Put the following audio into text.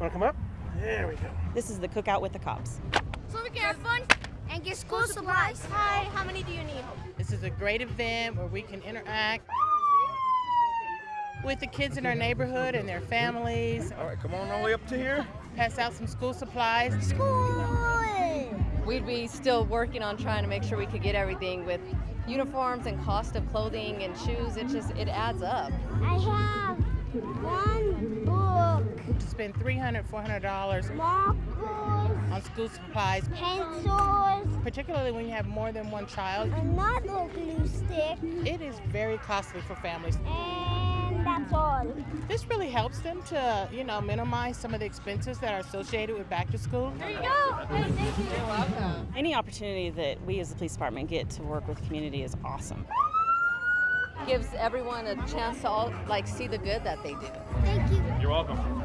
Want to come up? There we go. This is the cookout with the cops. So we can have fun and get school supplies. Hi, how many do you need? This is a great event where we can interact with the kids in our neighborhood and their families, All right, come on all the way up to here. pass out some school supplies. School! We'd be still working on trying to make sure we could get everything with uniforms and cost of clothing and shoes. It just it adds up. I have one book, To spend $300, $400 markers, on school supplies, pencils, particularly when you have more than one child. another glue stick, It is very costly for families. and that's all. This really helps them to, you know, minimize some of the expenses that are associated with back to school. There you go. Hey, thank you. You're welcome. Any opportunity that we as the police department get to work with the community is awesome gives everyone a chance to all like see the good that they do. Thank you. You're welcome.